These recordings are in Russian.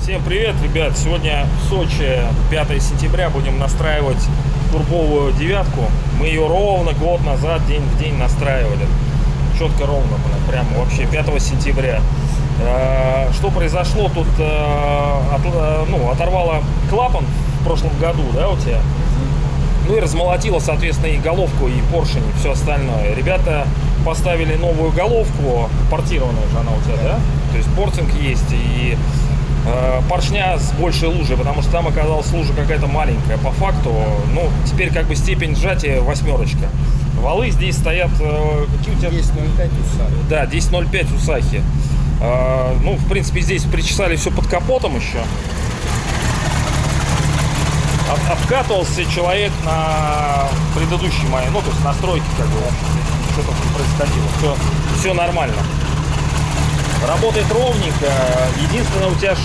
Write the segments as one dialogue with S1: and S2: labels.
S1: Всем привет, ребят! Сегодня в Сочи, 5 сентября, будем настраивать турбовую девятку. Мы ее ровно год назад, день в день настраивали. Четко ровно, прямо вообще 5 сентября. Э, Что произошло? Тут э, э, ну, оторвало клапан в прошлом году, да, у тебя? Ну и размолотило, соответственно, и головку, и поршень, и все остальное. Ребята поставили новую головку, портированная же она у тебя, да? То есть портинг есть, и э, поршня с большей лужей, потому что там оказалась лужа какая-то маленькая. По факту, ну, теперь как бы степень сжатия восьмерочка. Валы здесь стоят, э, какие у тебя?
S2: 10.05 уса.
S1: Да, 10.05 Усахи. А, ну, в принципе, здесь причесали все под капотом еще. От- обкатывался человек на предыдущей моей, ну, то есть настройки, как бы, что там происходило. Все, все нормально. Работает ровненько. Единственное, у тебя ж,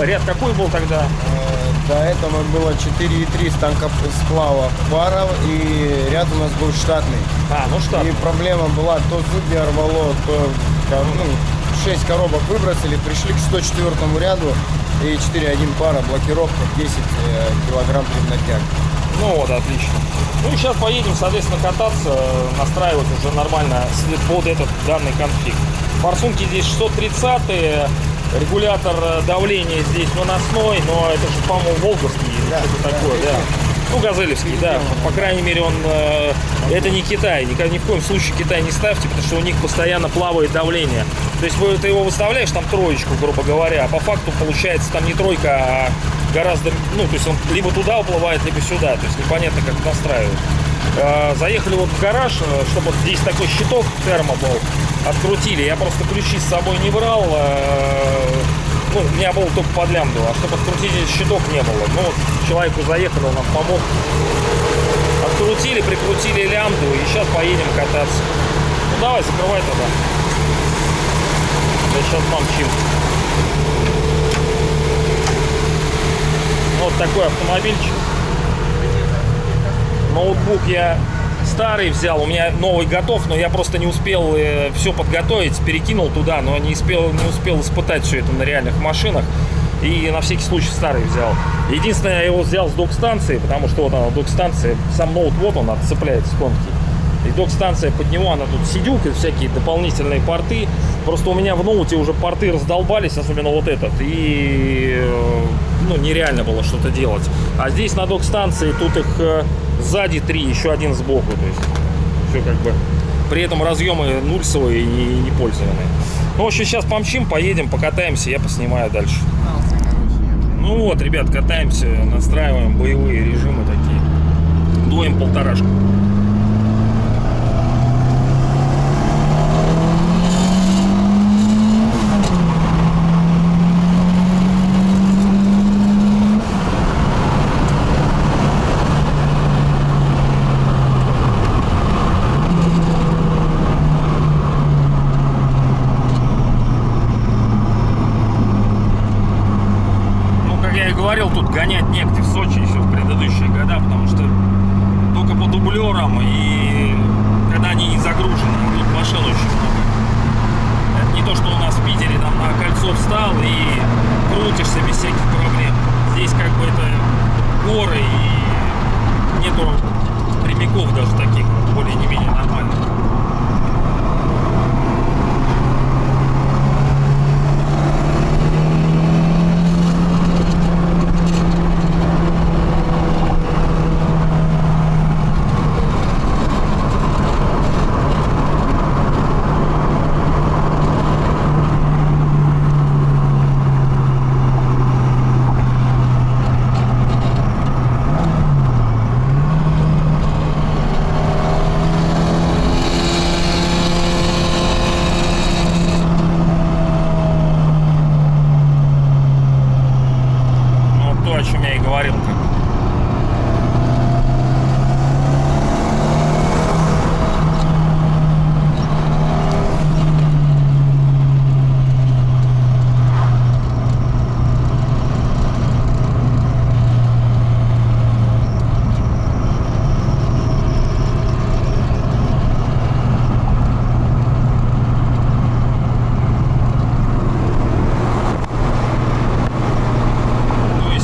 S1: э, ряд какой был тогда?
S2: Э, До этого было 4,3 станка сплава пара, и ряд у нас был штатный.
S1: А, ну что?
S2: И проблема была, то зубья рвало, то ко- ну, 6 коробок выбросили, пришли к 104 ряду, и 4,1 пара, блокировка 10 э, килограмм преднатяг.
S1: Ну вот, отлично. Ну и сейчас поедем, соответственно, кататься, э, настраивать уже нормально под этот данный конфиг. Форсунки здесь 630 регулятор э, давления здесь выносной, но это же, по-моему, волговский или
S2: Да,
S1: что-то
S2: да,
S1: такое, да.
S2: да.
S1: Ну, газелевский, да. По крайней мере, он э, это не Китай. Никогда, ни в коем случае Китай не ставьте, потому что у них постоянно плавает давление. То есть вы, ты его выставляешь там троечку, грубо говоря, а по факту получается там не тройка, а гораздо, ну, то есть он либо туда уплывает, либо сюда. То есть непонятно, как настраивать. Э, Заехали вот в гараж, э, чтобы вот здесь такой щиток термо был. Открутили. Я просто ключи с собой не брал. э, Ну, у меня был только под лямбду, а чтобы открутить щиток не было. Ну, вот человеку заехали, он нам помог. Открутили, прикрутили лямбду и сейчас поедем кататься. Ну, давай, закрывай тогда. Да сейчас помчим. Вот такой автомобильчик. Ноутбук я старый взял, у меня новый готов, но я просто не успел все подготовить, перекинул туда, но не успел, не успел испытать все это на реальных машинах. И на всякий случай старый взял. Единственное, я его взял с док-станции, потому что вот она, док-станция, сам ноут, вот он отцепляется тонкий. И док-станция под него, она тут сидюк и всякие дополнительные порты. Просто у меня в ноуте уже порты раздолбались, особенно вот этот. И э, ну, нереально было что-то делать. А здесь на док-станции тут их э, сзади три, еще один сбоку. То есть все как бы. При этом разъемы нульсовые и не пользованные. Ну, в общем, сейчас помчим, поедем, покатаемся, я поснимаю дальше. Ну вот, ребят, катаемся, настраиваем боевые режимы такие. Дуем полторашку.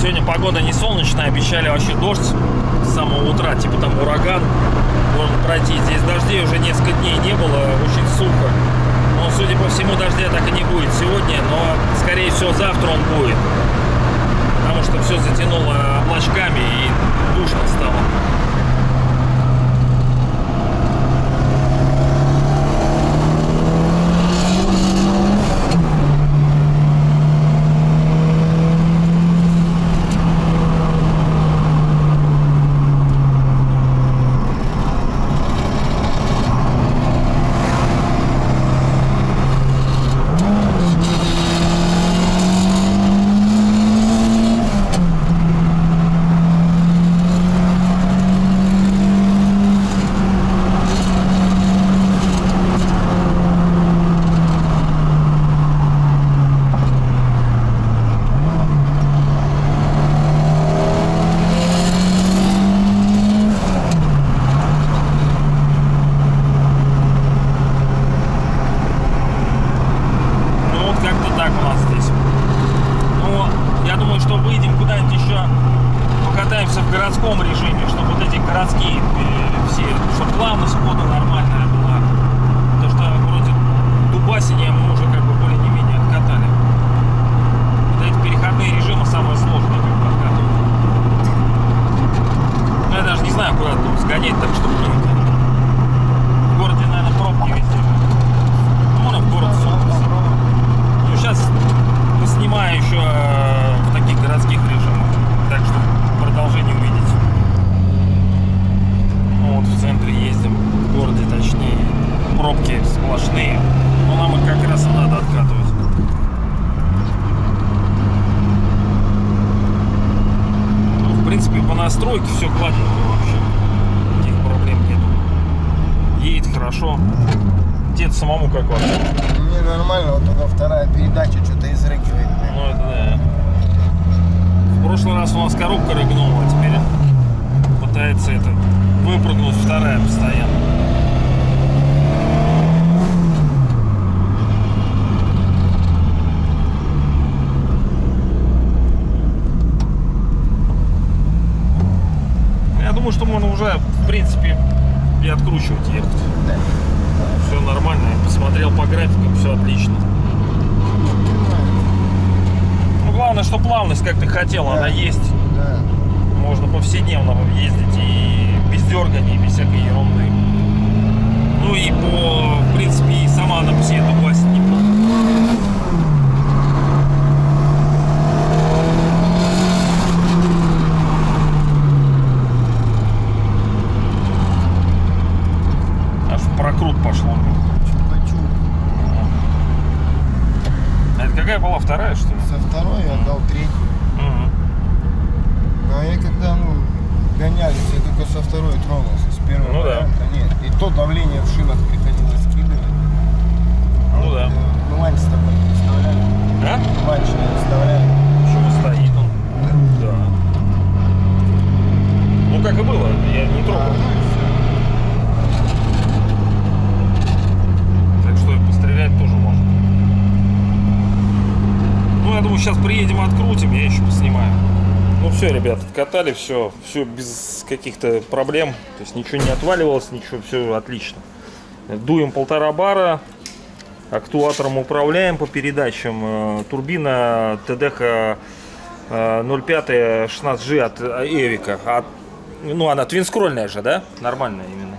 S1: Сегодня погода не солнечная, обещали вообще дождь с самого утра, типа там ураган должен пройти. Здесь дождей уже несколько дней не было, очень сухо. Но, судя по всему, дождя так и не будет сегодня, но, скорее всего, завтра он будет. Потому что все затянуло облачками и душно стало. Хорошо. Тебе самому как вообще?
S2: Мне нормально, вот только вторая передача что-то изрыгивает.
S1: Ну это да. В прошлый раз у нас коробка рыгнула, а теперь пытается это выпрыгнуть вторая постоянно. Я думаю, что можно уже, в принципе, и откручивать ехать.
S2: Да.
S1: Все нормально. Посмотрел по графикам, все отлично. Ну, главное, что плавность, как ты хотел,
S2: Да.
S1: она есть.
S2: Да.
S1: Можно повседневно ездить и без дергания, без всякой ерунды. Ну и по, в принципе, и сама она по себе дубасит неплохо. Аж в прокрут пошло.
S2: Хочу.
S1: А это какая была вторая, что ли?
S2: Со второй я отдал третью. Ну, а я когда, ну, гонялись, я только со второй тронулся, с первого
S1: Ну да.
S2: нет. И то давление в шинах приходилось скидывать.
S1: Ну да.
S2: Э, Ну, ланч с тобой не вставляли.
S1: А?
S2: Ланч не вставляли.
S1: Почему стоит он? Да. Ну как и было, я не трогал. Так что и пострелять тоже можно. Ну, я думаю, сейчас приедем, открутим, я еще поснимаю. Ну все, ребят, откатали все, все без каких-то проблем. То есть ничего не отваливалось, ничего, все отлично. Дуем полтора бара, актуатором управляем по передачам. Э, Турбина ТДХ э, 05 16G от Эвика. От- ну, она твинскрольная же, да? Нормальная именно.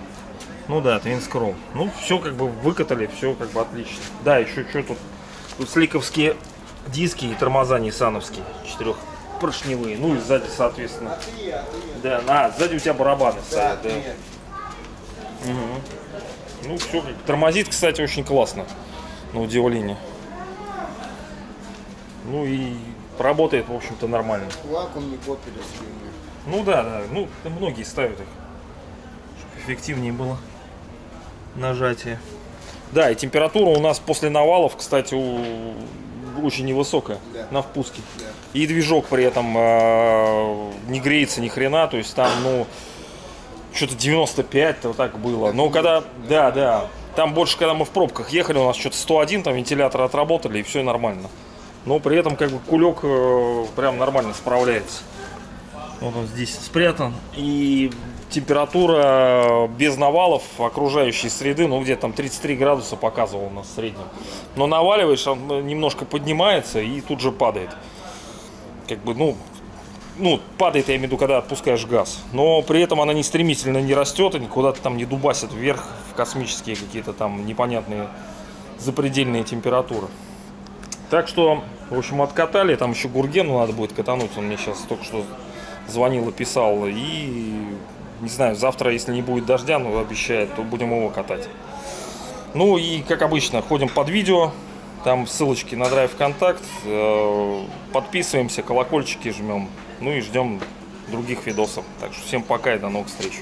S1: Ну да, твинскролл. Ну, все как бы выкатали, все как бы отлично. Да, еще что тут? Тут сликовские диски и тормоза ниссановские, четырехпоршневые. Ну и сзади, соответственно. Да, на, сзади у тебя барабаны стоят, да. Мгм. Ну, все тормозит, кстати, очень классно. На удивление. Ну и работает, в общем-то, нормально.
S2: Поппер слюни.
S1: Ну да, да. Ну, многие ставят их. Чтобы эффективнее было нажатие. Да, и температура у нас после навалов, кстати, у- очень невысокая
S2: Да.
S1: на впуске.
S2: Да.
S1: И движок при этом э, не греется ни хрена, то есть там, ну, что-то 95 вот так было. Но когда, да, да, там больше, когда мы в пробках ехали, у нас что-то 101, там вентиляторы отработали, и все нормально. Но при этом, как бы, кулек э, прям нормально справляется. Вот он здесь спрятан. И температура без навалов окружающей среды, ну где там 33 градуса показывал у нас в среднем. Но наваливаешь, он немножко поднимается и тут же падает. Как бы, ну, ну, падает, я имею в виду, когда отпускаешь газ. Но при этом она не стремительно не растет и никуда-то там не дубасит вверх в космические какие-то там непонятные запредельные температуры. Так что, в общем, откатали. Там еще Гургену надо будет катануть. Он мне сейчас только что звонил и писал. И, не знаю, завтра, если не будет дождя, ну, обещает, то будем его катать. Ну и, как обычно, ходим под видео. Там ссылочки на драйв контакт. Э, Подписываемся, колокольчики жмем. Ну и ждем других видосов. Так что всем пока и до новых встреч.